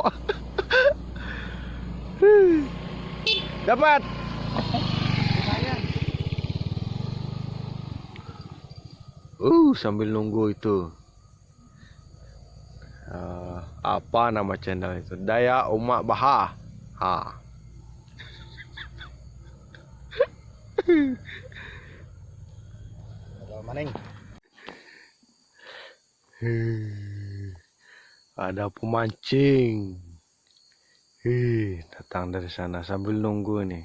Dapat. Uh, sambil nunggu itu. Eh, apa nama channel itu? Daya Umak Baha. Ha. Maning. Hei, ada pemancing. Hei, datang dari sana sambil nunggu nih.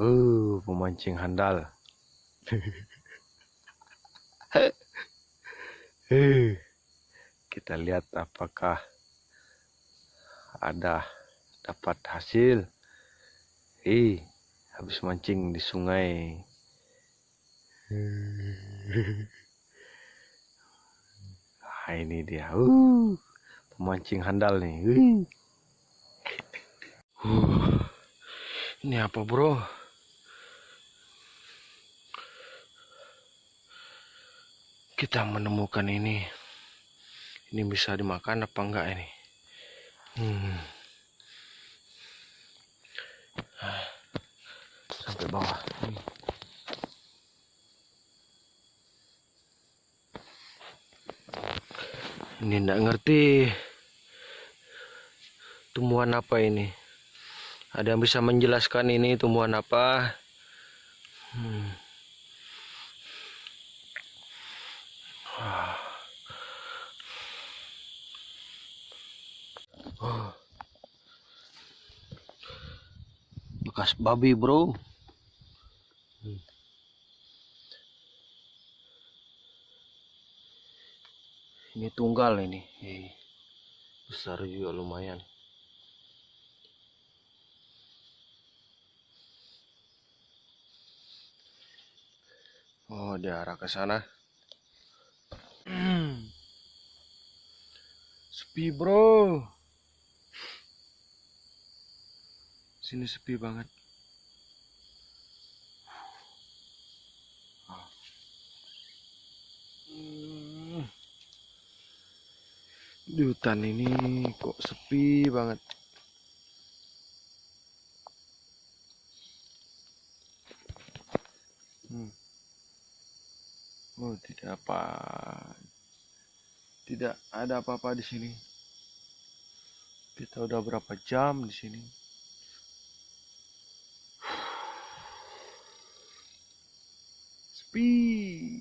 Uh, pemancing handal. Hei, kita lihat apakah ada dapat hasil. Hei, habis mancing di sungai. Nah, ini dia. Uh, pemancing handal nih. Uh. Uh, ini apa, Bro? Kita menemukan ini. Ini bisa dimakan apa enggak ini? Hmm. Sampai bawah. Hmm. Ini enggak ngerti tumbuhan apa ini. Ada yang bisa menjelaskan ini tumbuhan apa? Hmm. Bekas babi, bro. Hmm. Ini tunggal ini. Besar juga lumayan. Oh, diarah ke sana. Hmm. Sepi, bro. Sini sepi banget. Ah. Hmm. Di hutan ini kok sepi banget. Hmm. Oh, tidak apa. Tidak ada apa-apa di sini. Kita udah berapa jam di sini? Sepi.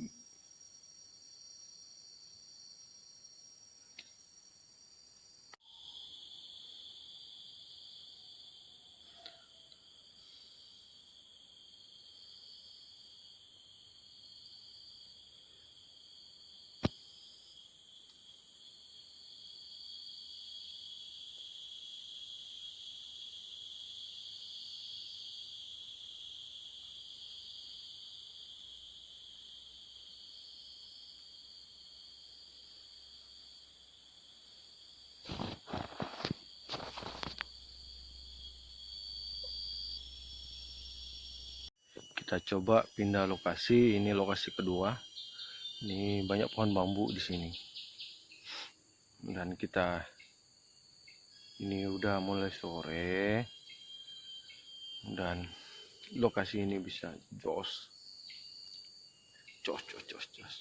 Kita coba pindah lokasi. Ini lokasi kedua. Ini banyak pohon bambu di sini. Dan kita ini udah mulai sore. Dan lokasi ini bisa jos. Jos, jos, jos, jos.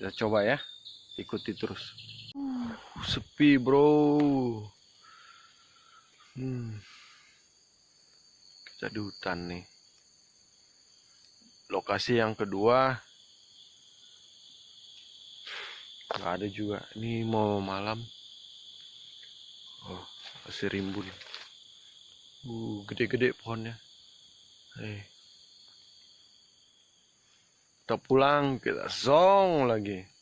Kita coba ya. Ikuti terus. Uh, sepi, bro. Hmm. Kita di hutan nih lokasi yang kedua. Nggak ada juga. Ini mau malam. Oh masih rimbun. Uh gede-gede pohonnya. Eh. Kita pulang kita zong lagi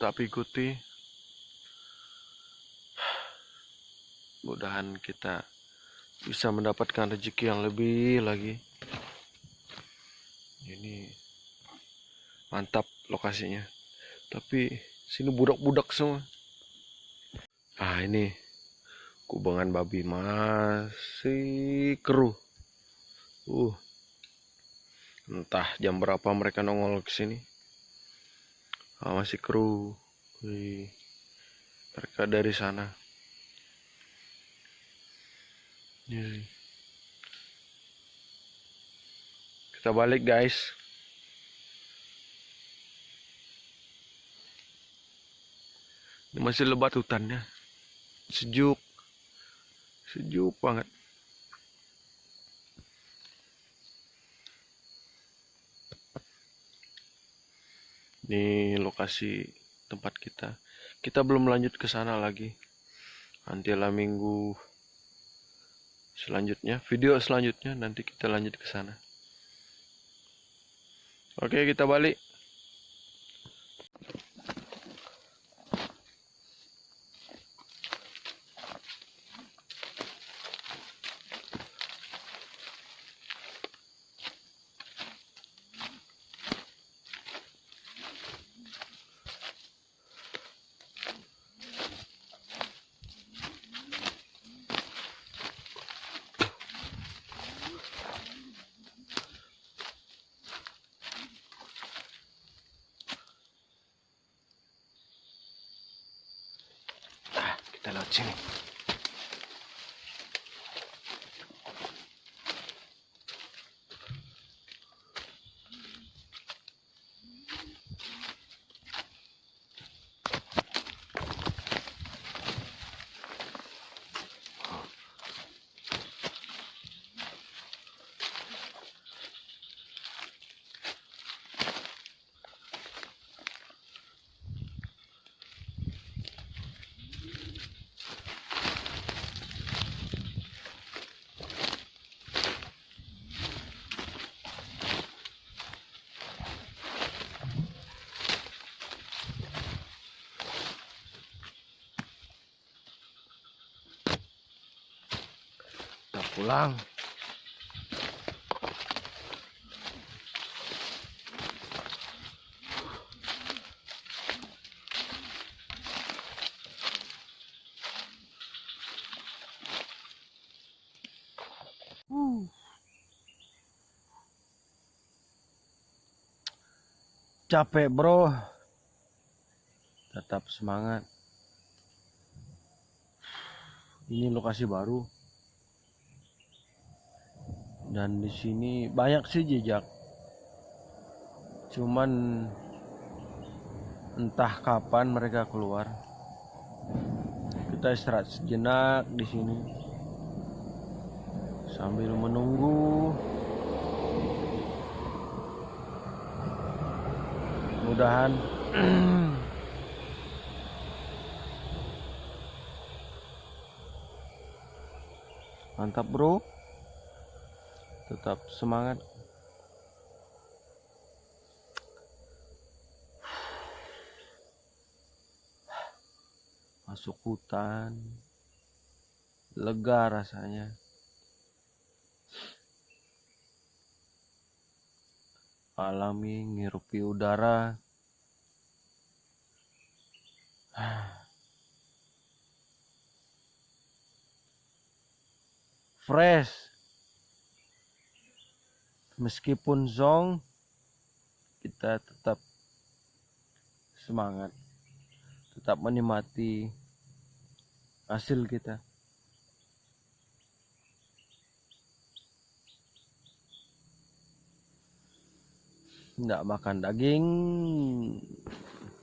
tapi ikuti. Mudahan kita bisa mendapatkan rezeki yang lebih lagi. Ini mantap lokasinya. Tapi sini budak-budak semua. Ah ini kubangan babi masih keruh. Uh entah jam berapa mereka nongol ke sini ah, masih keruh Wih. mereka dari sana. Nih. kita balik guys. Ini masih lebat hutannya. Sejuk. Sejuk banget ini lokasi tempat kita. Kita belum lanjut ke sana lagi. Nanti lah minggu selanjutnya video selanjutnya nanti kita lanjut ke sana. Oke kita balik Ah, kita lewat pulang. Capek bro. Tetap semangat. Ini lokasi baru dan di sini banyak sih jejak. Cuman entah kapan mereka keluar. Kita istirahat sejenak di sini. Sambil menunggu. Mudahan mantap bro tetap semangat. Masuk hutan lega rasanya. Alami ngirupi udara. Fresh meskipun zong kita tetap semangat tetap menikmati hasil kita. Tidak makan daging